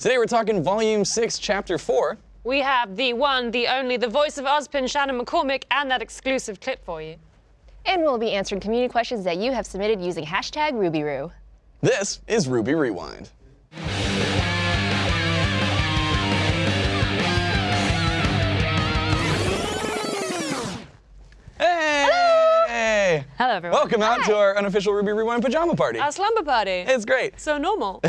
Today we're talking Volume 6, Chapter 4. We have the one, the only, the voice of Ozpin, Shannon McCormick, and that exclusive clip for you. And we'll be answering community questions that you have submitted using hashtag RubyRoo. This is RWBY Rewind. Hey! Hello, everyone. Welcome out to our unofficial RWBY Rewind pajama party. Our slumber party. It's great. so normal.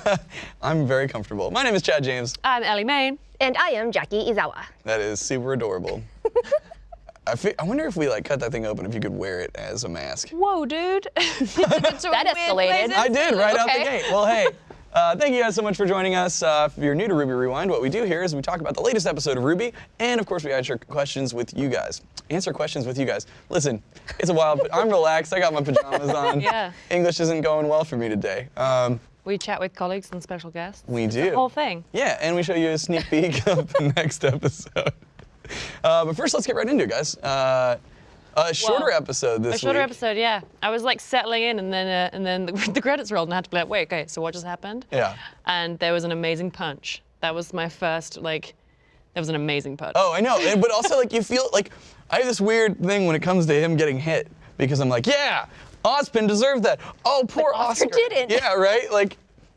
I'm very comfortable. My name is Chad James. I'm Ellie Main. And I am Jackie Izawa. That is super adorable. I, fe- I wonder if we like cut that thing open if you could wear it as a mask. Whoa, dude. that That escalated. I did right out the gate. Well, hey, uh, thank you guys so much for joining us. Uh, if you're new to RWBY Rewind, what we do here is we talk about the latest episode of RWBY, and of course, we answer questions with you guys. Answer questions with you guys. Listen, it's a wild. But I'm relaxed. I got my pajamas on. Yeah. English isn't going well for me today. Um, We chat with colleagues and special guests. we It's do. The whole thing. Yeah, and we show you a sneak peek of the next episode. Uh, but first, let's get right into it, guys. A shorter Well, episode this week. A shorter week. episode, yeah. I was like settling in, and then uh, and then the, the credits rolled, and I had to be like, wait, okay, so what just happened? Yeah. And there was an amazing punch. That was my first like. That was an amazing punch. Oh, I know. And- But also, like, you feel like I have this weird thing when it comes to him getting hit because I'm like, yeah, Ozpin deserved that. Oh, poor Oscar Oscar. didn't. Yeah, right. Like,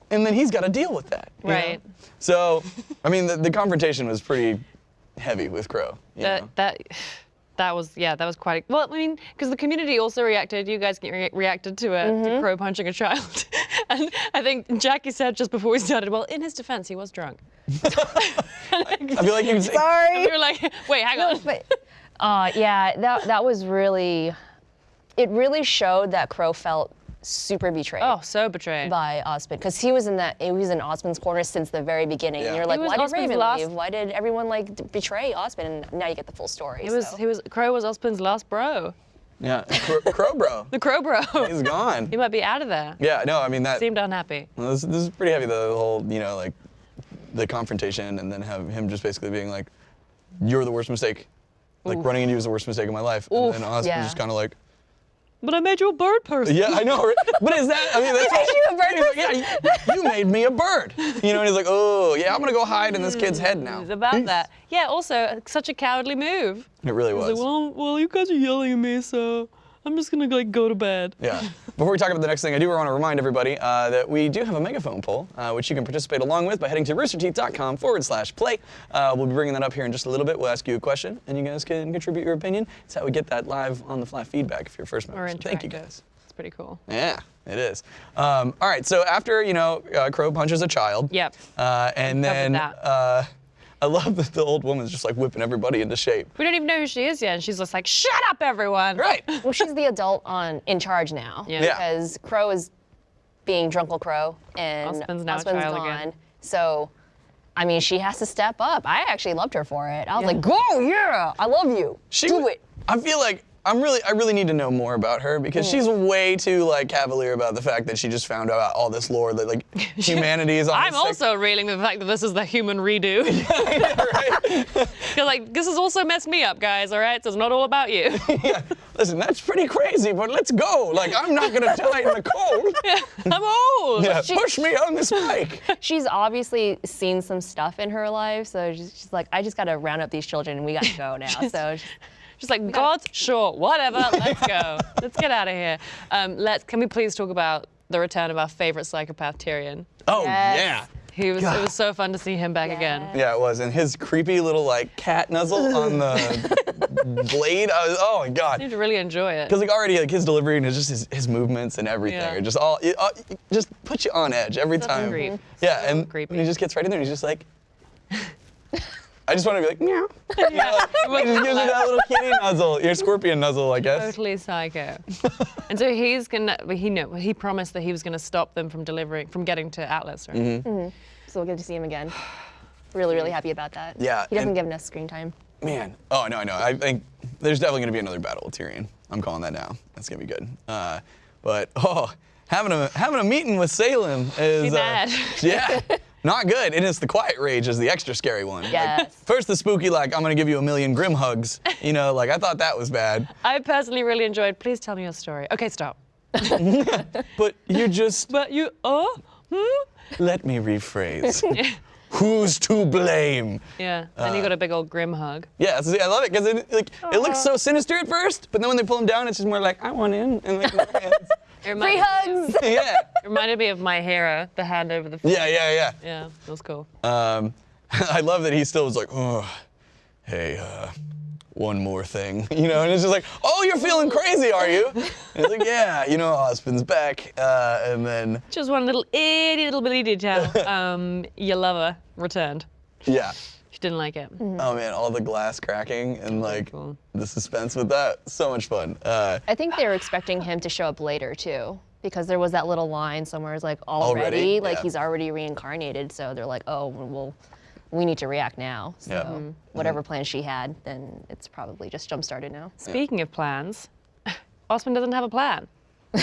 and then he's got to deal with that. you know? Right. So, I mean, the, the confrontation was pretty heavy with Qrow. you know? that that that was yeah that was quite well I mean because the community also reacted you guys re- reacted to a Mm-hmm. to Qrow punching a child and I think Jackie said just before we started well in his defense he was drunk I feel like you can say, Sorry. we were like wait hang on but, uh, yeah, that, that was really, it really showed that Qrow felt super betrayed. oh so betrayed By Ozpin, because he was in that he was in Ozpin's corner since the very beginning. Yeah. And you're He like, was why did Raven last- leave? Why did everyone like betray Ozpin? And now you get the full story. he was so. he was Qrow was Ozpin's last bro yeah, Qrow, Qrow Bro. the Qrow bro He's gone. he might be out of there Yeah, no, I mean that. seemed unhappy Well, This, this is pretty heavy. The whole, you know, like the confrontation, and then have him just basically being like, "You're the worst mistake." Like running into you was the worst mistake of my life, Oof, and then Oscar yeah. just kind of like, but I made you a bird person "Yeah, I know." But is that? I mean, that's made you a bird person. yeah, you, you made me a bird. You know, and he's like, "Oh, yeah, I'm gonna go hide in this kid's head now." it's about that yeah also such a cowardly move It really was. like well well you guys are yelling at me so I'm just gonna like go to bed Yeah. Before we talk about the next thing, I do want to remind everybody uh, that we do have a megaphone poll, uh, which you can participate along with by heading to roosterteeth.com forward slash play. Uh, we'll be bringing that up here in just a little bit. We'll ask you a question, and you guys can contribute your opinion. It's how we get that live on the fly feedback if you're first member. or So thank you guys. It's pretty cool. Yeah, it is. Um, all right, so after, you know, uh, Qrow punches a child. Yep. Uh, and then that. uh, I love that the old woman's just like whipping everybody into shape. We don't even know who she is yet, and she's just like, "Shut up, everyone!" Right. well, she's the adult on in charge now. Yeah. Yeah. Because Qrow is being Drunkle Qrow and Ozpin's now a Ozpin's child gone. again. So, I mean, she has to step up. I actually loved her for it. I was Yeah. like, go, yeah, I love you. She Do w- it. I feel like I'm really, I really need to know more about her because mm. she's way too like cavalier about the fact that she just found out all this lore that like humanity is on. I'm also reeling the fact that this is the human redo. right? You're like, this has also messed me up, guys. All right, so it's not all about you. yeah. Listen, that's pretty crazy, but let's go. Like I'm not gonna die in the cold. I'm old. Yeah, push me on this bike. She's obviously seen some stuff in her life, so she's, she's like, I just got to round up these children and we got to go now. so, Just like God, sure, whatever. Let's go. let's get out of here. Um, let's. Can we please talk about the return of our favorite psychopath, Tyrian? Oh Yes. yeah. He was. God. It was so fun to see him back again. Yeah, it was, and his creepy little like cat nuzzle on the blade. I was, oh my god. You need to really enjoy it. Because like already like his delivery and his just his, his movements and everything Yeah. just all it, uh, it just put you on edge every Such time. creep. Yeah, So and creepy. when he just gets right in there, and he's just like. I just want to be like meow. Yeah. Like, just gives you that little kitty nuzzle, your scorpion nuzzle, I guess. Totally psycho. and so he's gonna. He know. He promised that he was gonna stop them from delivering, from getting to Atlas. Right? Mm-hmm. so we'll get to see him again. Really, really happy about that. Yeah, He doesn't give enough screen time. Man, oh no, no, I know. I think there's definitely gonna be another battle with Tyrian. I'm calling that now. That's gonna be good. Uh, but oh, having a having a meeting with Salem is Be bad. Uh, yeah, not good. And it's the quiet rage is the extra scary one. Like, Yes. first the spooky like I'm gonna give you a million Grimm hugs. You know, like I thought that was bad. I personally really enjoyed. Please tell me your story. Okay, stop. But you just But you, oh, Hmm? Let me rephrase. Who's to blame? Yeah. And you got a big old Grimm hug. Yeah, so I love it because it like it looks so sinister at first, but then when they pull him down, it's just more like I want in and like. It Free hugs. yeah, it reminded me of my hero, the hand over the. yeah, yeah, Yeah, Yeah, that was cool. Um, I love that he still was like, oh, hey, uh, one more thing, you know, and it's just like, oh, you're feeling crazy, are you? And it's like, yeah, you know, Osmond's back, uh, and then Just one little itty little bitty detail. Um, your lover returned. yeah. She didn't like it. Oh man, all the glass cracking and like cool. the suspense with that, so much fun. Uh, I think they were expecting him to show up later too, because there was that little line somewhere. It's like already, Already? like Yeah. he's already reincarnated. So they're like, oh, well, we need to react now. So Yeah. Mhm. whatever plan she had, then it's probably just jump started now. Speaking of plans, Osmond doesn't have a plan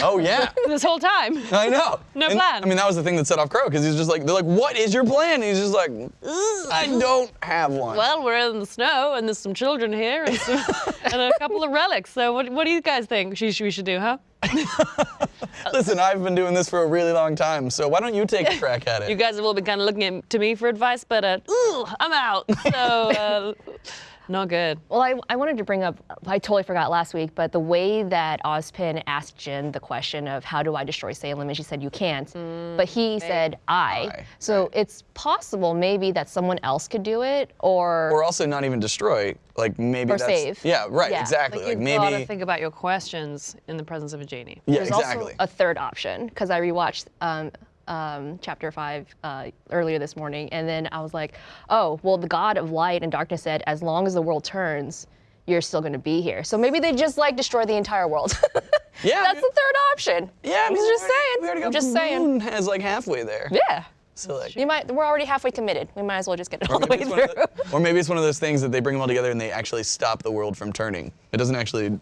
oh yeah. this whole time. I know. No And, plan. I mean, that was the thing that set off Qrow because he's just like, they're like, what is your plan? And he's just like, I don't have one. Well, we're in the snow and there's some children here and, some, and a couple of relics. So what, what do you guys think she, we should do, huh? Listen, I've been doing this for a really long time, so why don't you take a crack at it? You guys have all been kind of looking at, to me for advice, but uh, ooh, I'm out. So uh, not good. Well, I, I wanted to bring up, I totally forgot last week, but the way that Ozpin asked Jinn the question of how do I destroy Salem, and she said you can't, but he said I. I, So right. it's possible maybe that someone else could do it, or, or also not even destroy, like maybe Or that's, save. Yeah, right, Yeah. exactly. Like, Like, you've got to maybe, think about your questions in the presence of a genie. yeah, there's exactly. also a third option because I rewatched um, um, chapter five uh, earlier this morning, and then I was like, oh, well, the God of light and darkness said, as long as the world turns, you're still going to be here. So maybe they just like destroy the entire world. Yeah, that's the third option. yeah, I I'm just already- saying. We already got I'm just saying. moon has like halfway there. Yeah. So like, You might. We're already halfway committed. We might as well just get it all the way maybe, it's one of through. the- or maybe it's one of those things that they bring them all together and they actually stop the world from turning. It doesn't actually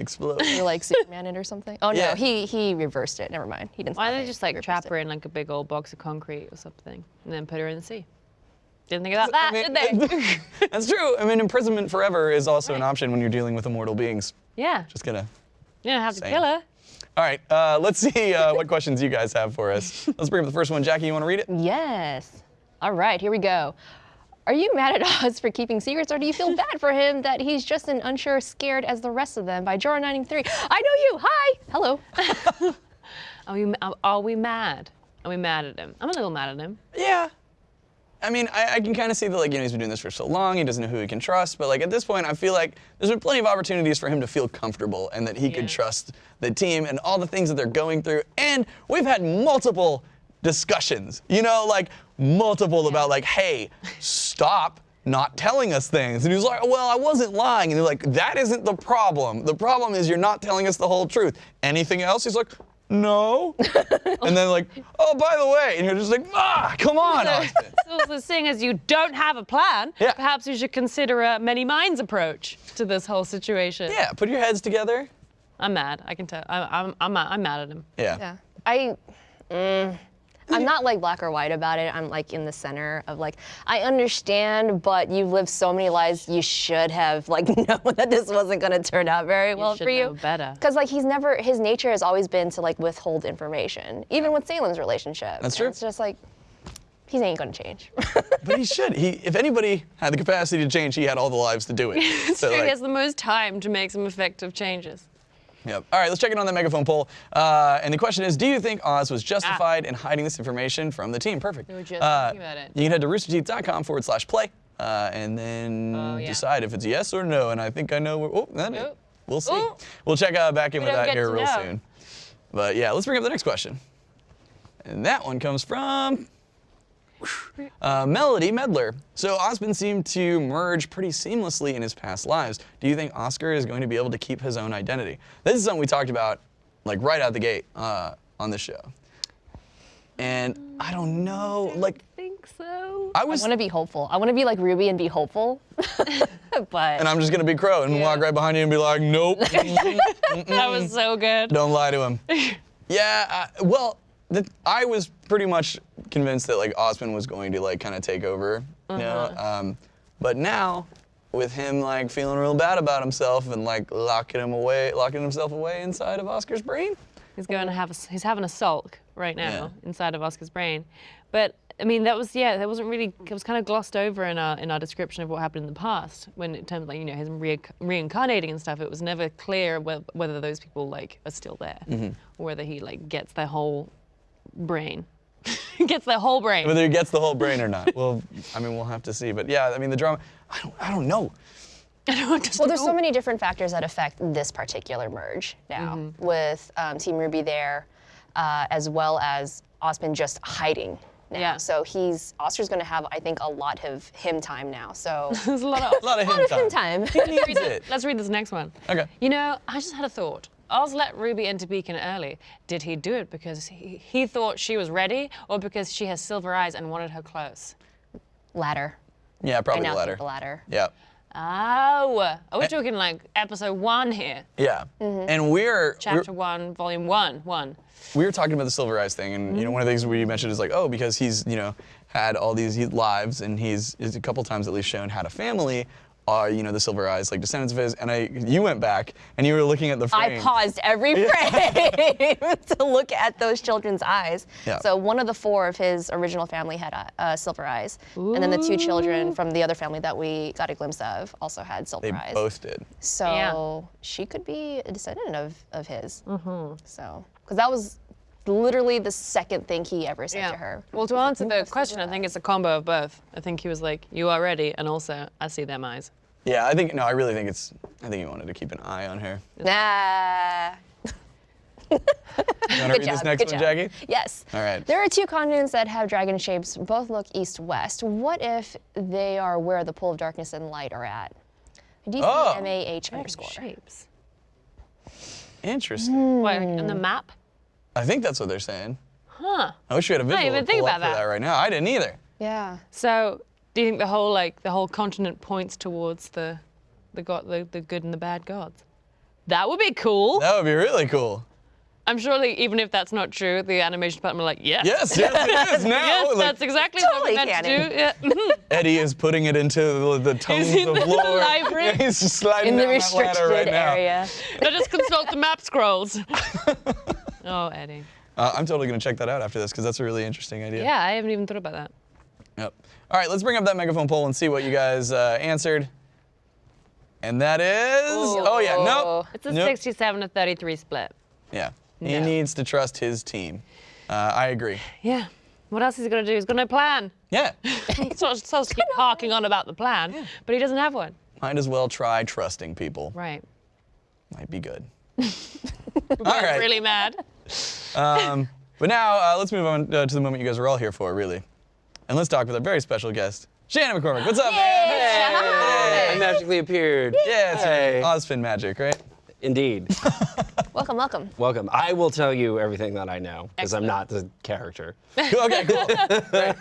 explode. You're like Superman it or something. Oh Yeah. no, he he reversed it. Never mind. He didn't. Why stop don't they just like trap her in like a big old box of concrete or something and then put her in the sea? Didn't think about that, I mean, did they? That's true. I mean, imprisonment forever is also an option when you're dealing with immortal beings. yeah. Just gonna. You don't have to Same. kill her. All right, uh, let's see uh, what questions you guys have for us. Let's bring up the first one. Jackie, you want to read it? Yes. All right, here we go. Are you mad at Oz for keeping secrets, or do you feel bad for him that he's just an unsure, scared as the rest of them by Jorah 93? I know you. Hi. Hello. Are we, are- uh, are we mad? Are we mad at him? I'm a little mad at him. Yeah. I mean, I, I can kind of see that, like, you know, he's been doing this for so long, he doesn't know who he can trust, but, like, at this point, I feel like there's been plenty of opportunities for him to feel comfortable and that he could trust the team and all the things that they're going through. And we've had multiple discussions, you know, like, multiple about, like, hey, stop not telling us things. And he was like, well, I wasn't lying. And they're like, that isn't the problem. The problem is you're not telling us the whole truth. Anything else? He's like, no. and then like, oh, by the way, and you're just like, ah, come on, Austin. So, so seeing as you don't have a plan, Yeah. perhaps you should consider a many minds approach to this whole situation. Yeah, put your heads together. I'm mad. I can tell. I'm, I'm, I'm, mad- I'm mad at him. Yeah. Yeah. I. Mm, I'm not like black or white about it. I'm like in the center of like I understand, but you've lived so many lives. You should have like known that this wasn't going to turn out very well should for you. know better. Because like he's never his nature has always been to like withhold information, even with Salem's relationship. That's And true. It's just like he ain't going to change. But he should. He, if anybody had the capacity to change, he had all the lives to do it. So so, he has the most time to make some effective changes. Yep. All right, let's check in on that megaphone poll. Uh, and the question is, do you think Oz was justified in hiding this information from the team? Perfect. We were just Uh, talking about it. You can head to roosterteeth.com forward slash play uh, and then Oh, yeah. decide if it's yes or no. And I think I know. Where, oh, that Oh. We'll see. Oh. We'll check uh, back in We with that here real know. soon. But yeah, let's bring up the next question. And that one comes from uh, Melody Medler. So Osmond seemed to merge pretty seamlessly in his past lives. Do you think Oscar is going to be able to keep his own identity? This is something we talked about, like right out the gate uh, on the show. And I don't know, like I think so. I I was, want to be hopeful. I want to be like Ruby and be hopeful. but and I'm just gonna be Qrow and walk right behind you and be like, nope, That was so good. don't lie to him. yeah, uh, well, the, I was pretty much convinced that like Osmond was going to like kind of take over, you know. Um, but now, with him like feeling real bad about himself and like locking him away, locking himself away inside of Oscar's brain, He's going to have a, he's having a sulk right now Yeah. inside of Oscar's brain. But I mean, that was yeah, that wasn't really. It was kind of glossed over in our in our description of what happened in the past. When in terms of like you know his reinc- reincarnating and stuff, it was never clear whether, whether those people like are still there, or whether he like gets their whole brain, gets their whole brain. Whether he gets the whole brain or not. Well, I mean, we'll have to see. But yeah, I mean, the drama. I don't. I don't know. Well, there's so many different factors that affect this particular merge now, with um, Team RWBY there, uh, as well as Osmond just hiding now. Yeah. So he's Oscar's going to have, I think, a lot of him time now. So There's a lot of A lot of a him lot of him time. time. He needs it. Let's read this next one. Okay. You know, I just had a thought. Oz let Ruby into Beacon early. Did he do it because he, he thought she was ready or because she has silver eyes and wanted her close? ladder. Yeah, probably the think latter. the ladder. Yeah. Oh, are we Eh. talking like episode one here? Yeah. Mm-hmm. And we're, Chapter we're one, volume one, one. we were talking about the Silver Eyes thing, and you know, one of the things we mentioned is like, oh, because he's you know had all these lives, and he's, he's a couple times at least shown had a family. Are you know the Silver Eyes like descendants of his? And I, you went back and you were looking at the frame. I paused every frame to look at those children's eyes. Yeah. So one of the four of his original family had uh, uh, silver eyes, and then the two children from the other family that we got a glimpse of also had silver They eyes. both did. So Yeah. she could be a descendant of, of his. Mm-hmm. So, because that was literally the second thing he ever said to her. Well, to answer the question, I think it's a combo of both. I think he was like, "You are ready," and also, "I see them eyes." Yeah, I think no, I really think it's. I think he wanted to keep an eye on her. Nah. You want to read Good this job, next good one, job. Jackie? Yes. All right. There are two continents that have dragon shapes, both look east-west. What if they are where the pool of darkness and light are at? DC Oh. MAH underscore. Shapes. Interesting. Hmm. What, in the map? I think that's what they're saying. Huh. I wish we had a visual even to think pull up about that. that right now. I didn't either. Yeah. So, do you think the whole like the whole continent points towards the, the god, the, the good and the bad gods? That would be cool. That would be really cool. I'm sure, like, even if that's not true, the animation department are like, yes, Yes, yes, it is now. yes, Like, that's exactly Totally what we're meant canon. to do. Yeah. Eddie is putting it into the, the tones in of the lore. library. Yeah, he's just sliding In the down that ladder restricted right now. area. Let us consult the map scrolls. oh, Eddie. Uh, I'm totally gonna check that out after this because that's a really interesting idea. Yeah, I haven't even thought about that. Yep. All right, let's bring up that megaphone poll and see what you guys uh, answered. And that is. Oh yeah, nope. It's a Nope. 67 to 33 split. Yeah. He needs to trust his team. Uh, I agree. Yeah. What else is he gonna do? He's got no plan. Yeah. so supposed to keep harking on about the plan, but he doesn't have one. Might as well try trusting people. Right. Might be good. All right. Really mad. Um, but now uh, let's move on uh, to the moment you guys are all here for, really. And let's talk with our very special guest, Shannon McCormick. What's up, man? I magically appeared. Yeah, it's Hey. Ozpin magic, right? Indeed. Welcome, welcome. Welcome. I will tell you everything that I know because I'm not the character. okay, cool. Great.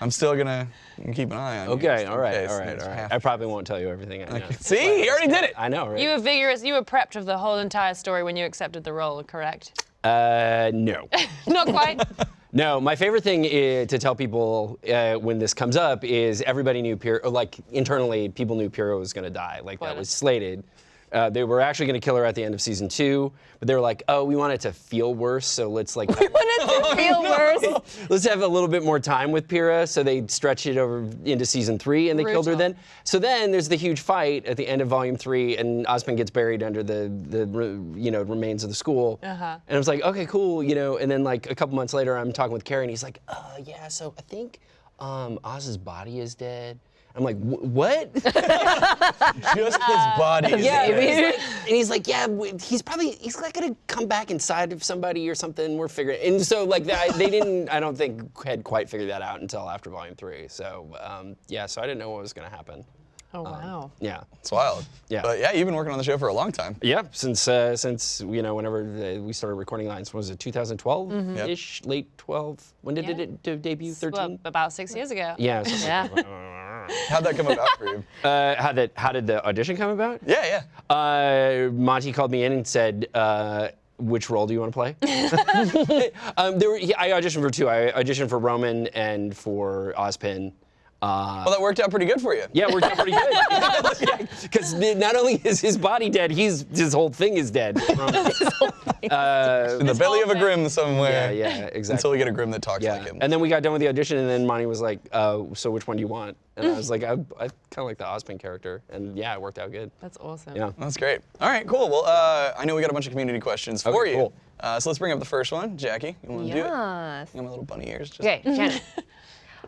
I'm still gonna keep an eye on you. Okay, just all in right, case all right, there's all right. I probably won't tell you everything I know. See, he already did it. I know, right? You were vigorous. You were prepped of the whole entire story when you accepted the role, correct? Uh, no. Not quite. No, my favorite thing i to tell people uh, when this comes up is everybody knew Pyrrha, or, like internally, people knew Pyrrha was going to die. Like that was slated. Uh, they were actually going to kill her at the end of season two, but they were like, "Oh, we want it to feel worse, so let's like Want it to feel worse. let's have a little bit more time with Pyrrha." So they stretched it over into season three, and they killed her then. So then there's the huge fight at the end of volume three, and Osmond gets buried under the the you know remains of the school. Uh-huh. And I was like, okay, cool, you know. And then like a couple months later, I'm talking with Kerry, and he's like, uh, yeah, so I think um, Oz's body is dead. I'm like, what? Just his body. is yeah, dead. and he's, like, and he's like, yeah, he's probably he's like gonna come back inside of somebody or something. We're figuring. And so like that, they didn't. I don't think had quite figured that out until after volume three. So um, yeah, so I didn't know what was gonna happen. Oh wow. Yeah. It's wild. Yeah. But yeah, you've been working on the show for a long time. Yeah, since uh, since you know whenever uh, we started recording lines, was it 2012 ish, late 12? When did Yeah. it de- debut? 13. Well, about six years ago. yeah. Yeah. like. How'd that come about for you? Uh, how did how did the audition come about? Yeah, yeah. Uh, Monty called me in and said, uh, "Which role do you want to play?" um, there were, I auditioned for two. I auditioned for Roman and for Ozpin. Uh, Well, that worked out pretty good for you. yeah, it worked out pretty good. Because not only is his body dead, he's his whole thing is dead. Uh, In the belly of a thing. Grimm somewhere. yeah, exactly. Until we get a Grimm that talks Yeah, like him. and then we got done with the audition, and then Monty was like, uh, "So which one do you want?" And I was like, "I, I kind of like the Ozpin character," and yeah, it worked out good. That's awesome. Yeah. That's great. All right, cool. Well, uh, I know we got a bunch of community questions for Okay, you. cool. Uh, so let's bring up the first one. Jackie, you want to do it? Yes. I got my little bunny ears. Just Okay, Shannon.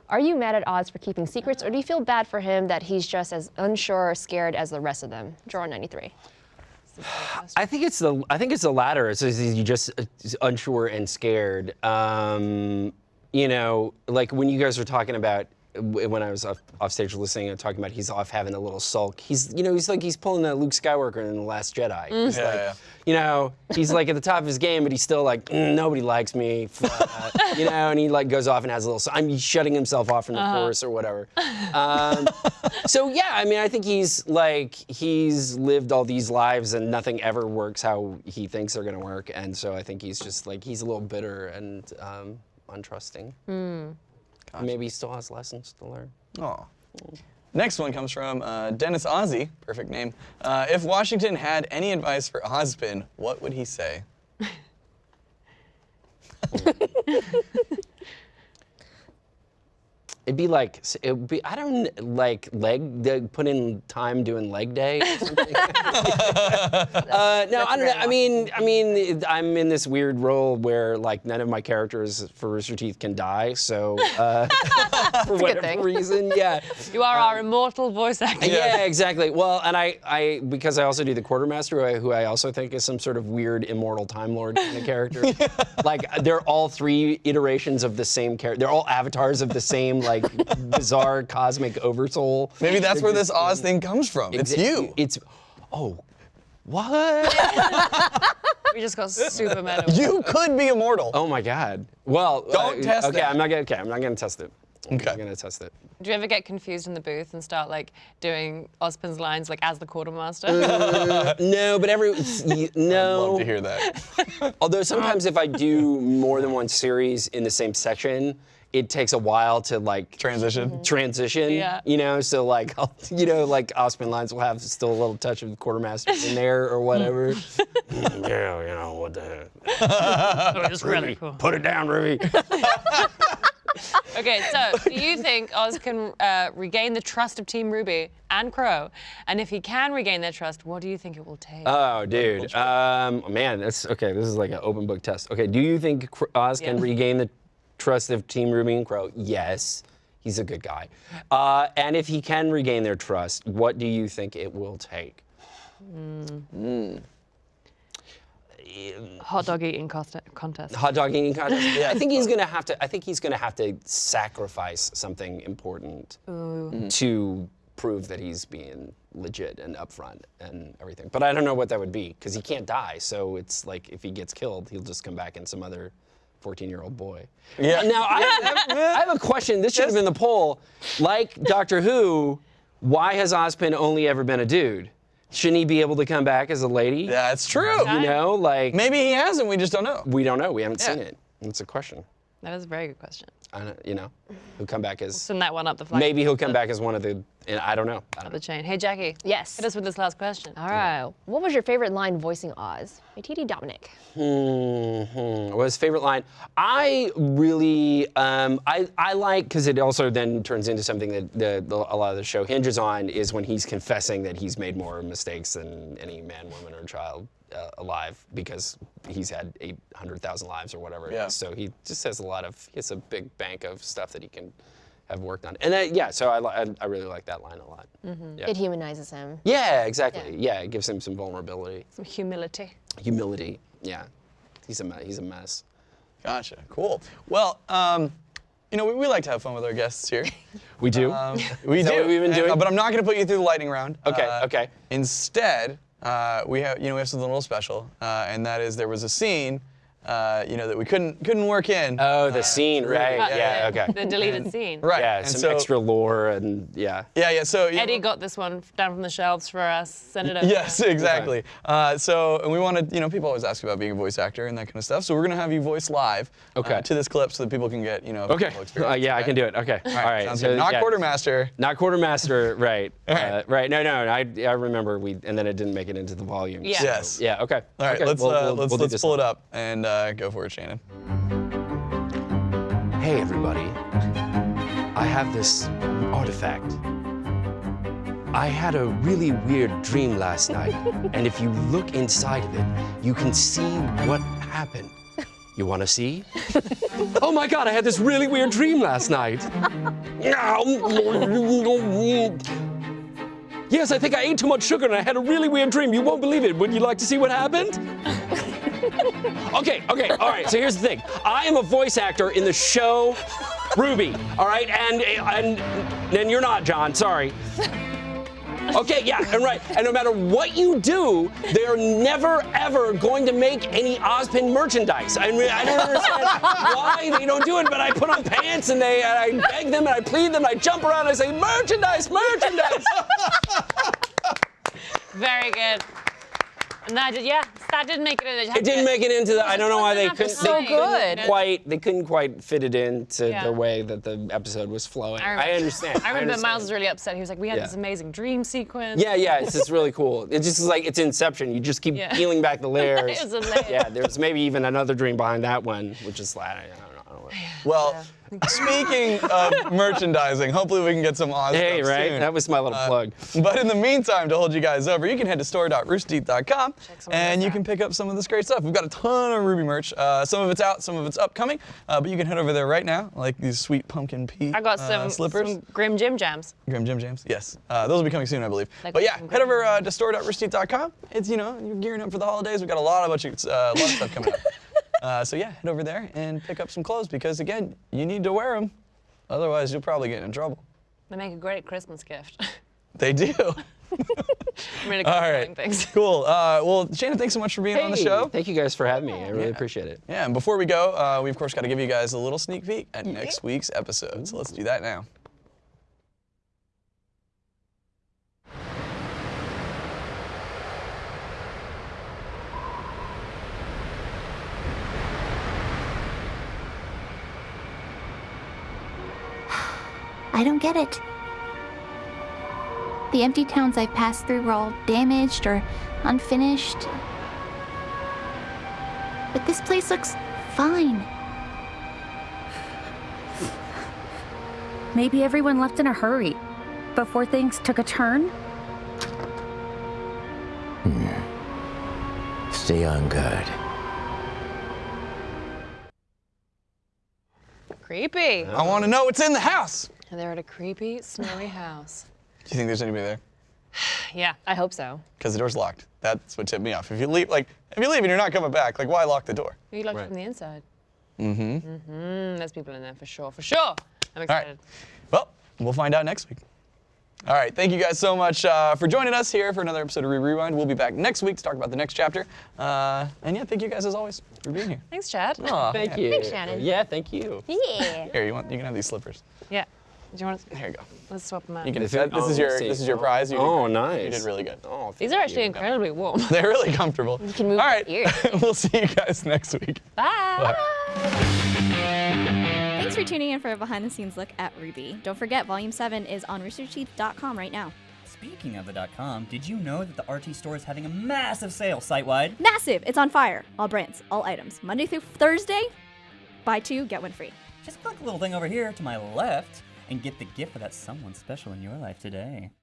Are you mad at Oz for keeping secrets, or do you feel bad for him that he's just as unsure or scared as the rest of them? Draw 93. I think it's the I think it's the latter. It's you just uh, unsure and scared. Um, you know, like when you guys were talking about when I was off, off stage listening and talking about he's off having a little sulk. He's you know he's like he's pulling that Luke Skywalker in the Last Jedi. He's Yeah, like, yeah. you know, he's like at the top of his game, but he's still like "Mm, nobody likes me, uh, you know, and he like goes off and has a little. I'm shutting himself off from the force or whatever. Um, so yeah, I mean, I think he's like he's lived all these lives and nothing ever works how he thinks they're gonna work, and so I think he's just like he's a little bitter and um, untrusting. Maybe he still has lessons to learn. Oh. Next one comes from uh, Dennis Ozzy, perfect name. Uh, if Washington had any advice for Ozpin, what would he say? It'd be like it would be I don't like leg put in time doing leg day. Or something. uh, no, I don't know. I mean, I mean, I'm in this weird role where like none of my characters for Rooster Teeth can die, so uh, for whatever thing. reason, yeah. You are our immortal voice actor. Yeah, exactly. Well, and I, I because I also do the quartermaster, who I, who I also think is some sort of weird immortal time lord kind of character. Like they're all three iterations of the same character. They're all avatars of the same like bizarre cosmic oversoul. Maybe that's where this Oz thing comes from. It's Exa- you. It's oh, what? We just got super meta. You could be immortal. oh my God. Well, Don't uh, test Okay, that. I'm not gonna. Okay, I'm not gonna test it. Okay. I'm not gonna test it. Do you ever get confused in the booth and start like doing Ozpin's lines like as the quartermaster? No, but every y- no. Love to hear that. Although sometimes if I do more than one series in the same section, it takes a while to like Transition. transition. Yeah. You know, so like I'll, you know, like Osman lines will have still a little touch of quartermaster in there or whatever. Mm, yeah, you know what the heck. it's just really cool. Put it down, Ruby. Okay, so do you think Oz can uh, regain the trust of Team RWBY and Qrow? And if he can regain their trust, what do you think it will take? Oh, dude. Um, man, that's okay. This is like an open book test. Okay, do you think Cr- Oz can regain the trust of Team RWBY and Qrow? Yes. He's a good guy. Uh, and if he can regain their trust, what do you think it will take? Hot dog eating contest. Hot dog eating contest. yeah, I think he's gonna have to. I think he's gonna have to sacrifice something important to prove that he's being legit and upfront and everything. But I don't know what that would be because he can't die. So it's like if he gets killed, he'll just come back in some other 14-year-old boy. Yeah. Now I have, I have a question. This should have been the poll. Like Doctor Who, why has Ozpin only ever been a dude? Shouldn't he be able to come back as a lady? That's true. You know, like Maybe he hasn't. We just don't know. we don't know. We haven't seen it. That's a question. That is a very good question. I don't, you know, he'll come back as Send that one up the flag. maybe he'll come back as one of the. And I don't know. I don't the chain. Hey, Jackie. Yes. Hit us with this last question. All right. What was your favorite line voicing Oz? ATD Dominic. Mhm. What was his favorite line? I really, um, I, I like because it also then turns into something that the, the, a lot of the show hinges on is when he's confessing that he's made more mistakes than any man, woman, or child uh, alive because he's had 800,000 lives or whatever. Yeah. So he just has a lot of, he has a big bank of stuff that he can have worked on. And uh, yeah, so I, I, I really like that line a lot. Yeah. It humanizes him. Yeah, exactly. Yeah. it gives him some vulnerability, Some humility. humility. Yeah, he's a me- he's a mess. Gotcha. Cool. Well, um, you know, we, we like to have fun with our guests here. We do. Um, we do. what we've been And- doing? but I'm not going to put you through the lightning round. Okay, Uh, okay. Instead, uh, we have you know we have something a little special, uh, and that is there was a scene uh, you know, that we couldn't couldn't work in. Oh, the scene, right? Uh, Yeah, the- okay. The deleted scene. right. Yeah, and some so, extra lore and yeah. Yeah, yeah. So you know- Eddie got this one down from the shelves for us. Send it over. Yes, exactly. Uh, so, and we wanted, you know, people always ask about being a voice actor and that kind of stuff. So we're gonna have you voice live uh, Okay. to this clip so that people can get, you know, a Okay. full Uh, experience, yeah, I can do it. Okay. All right. Sounds so, good. Not yeah. quartermaster. Not quartermaster, right? right. Uh, right. No, no. I, I remember we, and then it didn't make it into the volume. Yeah. so, Yes. Yeah. Okay. All right, okay. let's we'll- uh, we'll- let's we'll let's pull it up and uh, go for it, Shannon. Hey, everybody. I have this artifact. I had a really weird dream last night, and if you look inside of it, you can see what happened. You want to see? oh my God, I had this really weird dream last night. yes, I think I ate too much sugar and I had a really weird dream. You won't believe it. Would you like to see what happened? Okay, okay, all right. So here's the thing. I am a voice actor in the show RWBY. All right, and and and you're not, John. Sorry. Okay, yeah, and right. And no matter what you do, they're never ever going to make any Ozpin merchandise. I mean, I don't understand why they don't do it, but I put on pants and they and I beg them and I plead them and I jump around and I say merchandise, merchandise. Very good. And that yeah, that didn't make it in the It didn't make it into the. I don't know why they couldn't. enough They time. couldn't good. quite. They couldn't quite fit it into Yeah. the way that the episode was flowing. I I, understand. I remember understand. Miles was really upset. He was like, we had Yeah. this amazing dream sequence. Yeah, yeah, it's just really cool. It's just like it's Inception. You just keep Yeah. peeling back the layers. It was a layer. Yeah, there's maybe even another dream behind that one, which is like, I don't know. I don't know. Well, speaking of merchandising, hopefully we can get some Oz Hey, stuff right? soon. That was my little plug. But in the meantime, to hold you guys over, you can head to store.roosterteeth.com and you out. can pick up some of this great stuff. We've got a ton of RWBY merch. Uh, some of it's out, some of it's upcoming, uh, but you can head over there right now, like these sweet pumpkin pea I got uh, some, slippers. some Grimm Jim Jams. Grimm Jim Jams, yes. Uh, those will be coming soon, I believe. Like but yeah, head over uh, to store.roosterteeth.com. It's, you know, you're gearing up for the holidays. We've got a lot of, bunch of, uh, a lot of stuff coming up. Uh, so yeah, head over there and pick up some clothes because, again, you need to wear them. Otherwise, you'll probably get in trouble. They make a great Christmas gift. They do. I'm really good All at right. doing things. Cool. Uh, well, Shannon, thanks so much for being on the show. Thank you guys for having me. I really Yeah. appreciate it. Yeah, and before we go, uh, we of course got to give you guys a little sneak peek at next week's episode. So let's do that now. I don't get it. The empty towns I've passed through were all damaged or unfinished. But this place looks fine. Maybe everyone left in a hurry before things took a turn? Hmm. Stay on guard. Creepy. I want to know what's in the house. And they're at a creepy, snowy house. Do you think there's anybody there? Yeah. I hope so. Because the door's locked. That's what tipped me off. If you leave, like, if you leave and you're not coming back, like, why lock the door? You locked Right. it from the inside. Mm-hmm. Mm-hmm. There's people in there for sure. For sure. I'm excited. All right. excited. Well, we'll find out next week. All right, thank you guys so much uh, for joining us here for another episode of Re Rewind. We'll be back next week to talk about the next chapter. Uh, and yeah, thank you guys as always for being here. Thanks, Chad. Aw, Thank yeah. you. Thanks, Shannon. Yeah, thank you. Yeah. Here, you want? You can have these slippers. Yeah. Do you want to? Here you go. Let's swap them out. You can. Is that- it- this oh, is your. let's. This is your prize. You oh, did Oh, great. nice. You did really good. Oh, These are actually you. incredibly warm. They're really comfortable. You can move All your right, ears. we'll see you guys next week. Bye. Thanks for tuning in for a behind the scenes look at RWBY. Don't forget, Volume 7 is on roosterteeth.com right now. Speaking of the .com, did you know that the RT store is having a massive sale site-wide? Massive! It's on fire. All brands, all items. Monday through Thursday, buy two, get one free. Just click the little thing over here to my left and get the gift of that someone special in your life today.